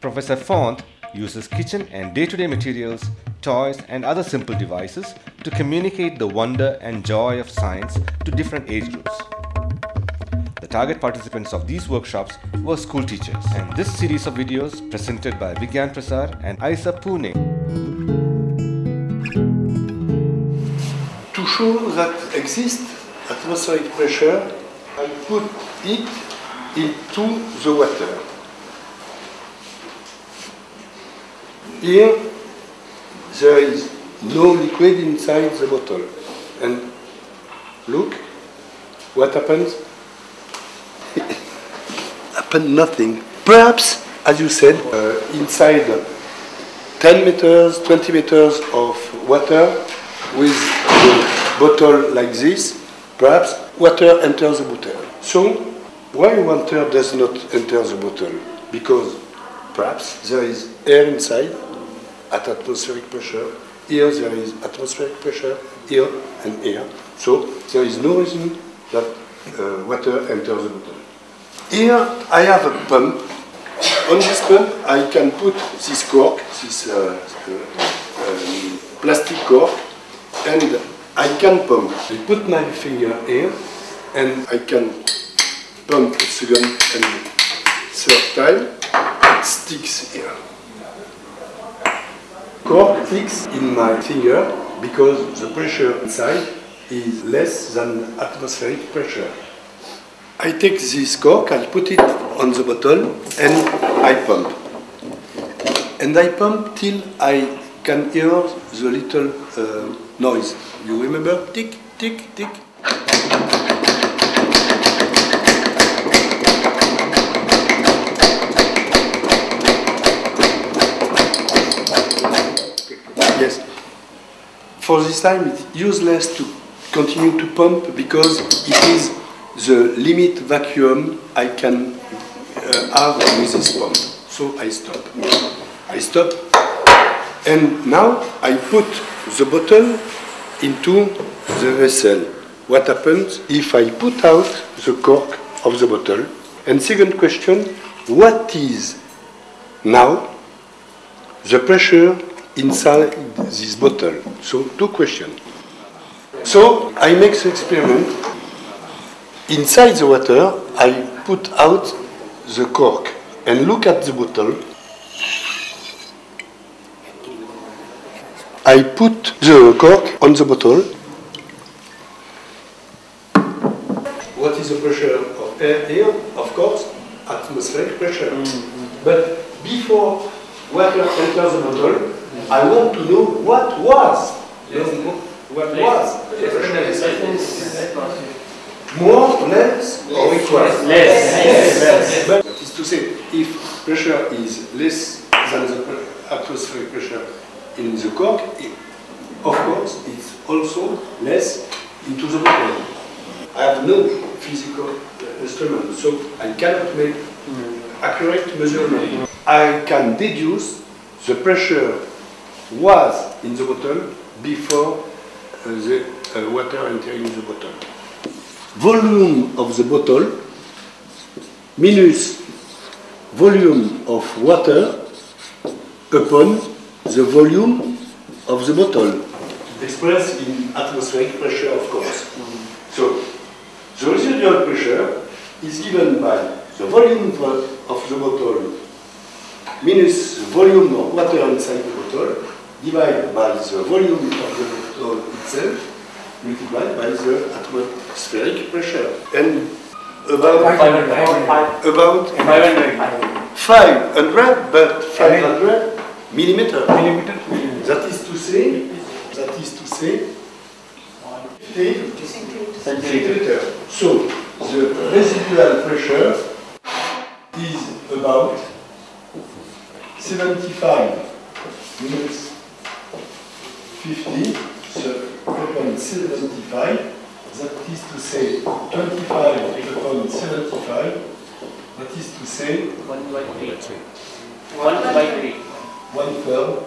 Professor Font uses kitchen and day-to-day materials, toys and other simple devices to communicate the wonder and joy of science to different age groups. The target participants of these workshops were school teachers and this series of videos presented by Vigyan Prasar and IUCAA Pune. To show that exists atmospheric pressure, I put it into the water. Here, there is no liquid inside the bottle. And look, what happens? Happened nothing. Perhaps, as you said, uh, inside 10 meters, 20 meters of water with a bottle like this, perhaps water enters the bottle. So, why water does not enter the bottle? Because perhaps there is air inside at atmospheric pressure. Here there is atmospheric pressure, here and here. So there is no reason that uh, water enters the bottle. Here I have a pump. On this pump I can put this cork, this uh, um, plastic cork, and I can pump. I put my finger here and I can pump a second and third time. It sticks here cork sticks in my finger because the pressure inside is less than atmospheric pressure. I take this cork, I put it on the bottle and I pump. And I pump till I can hear the little uh, noise. You remember? Tick, tick, tick. For this time, it's useless to continue to pump because it is the limit vacuum I can uh, have with this pump. So I stop. I stop. And now I put the bottle into the vessel. What happens if I put out the cork of the bottle? And second question, what is now the pressure inside this bottle. So two questions. So I make the experiment. Inside the water, I put out the cork and look at the bottle. I put the cork on the bottle. What is the pressure of air here? Of course, atmospheric pressure. Mm -hmm. But before water enters the bottle, I want to know what was. What was. More, less, or equal? Less. But that is to say, if pressure is less than the atmospheric pressure in the cork, it, of course, it's also less into the bottle. I have no physical uh, instrument, so I cannot make mm. accurate measurement. I can deduce the pressure was in the bottle before uh, the uh, water entering the bottle. Volume of the bottle minus volume of water upon the volume of the bottle, expressed in atmospheric pressure, of course. So, the residual pressure is given by the volume of the bottle minus the volume of water inside the bottle divided by the volume of the bottle itself multiplied by the atmospheric pressure. And about 500. about 500. 500, but 500 millimeter. Millimeter. That is to say, that is to say, 50 centimeter. So the residual pressure is about 75 minus 50, so upon 75, that is to say 25 upon 75, that is to say One by three. One by three. one third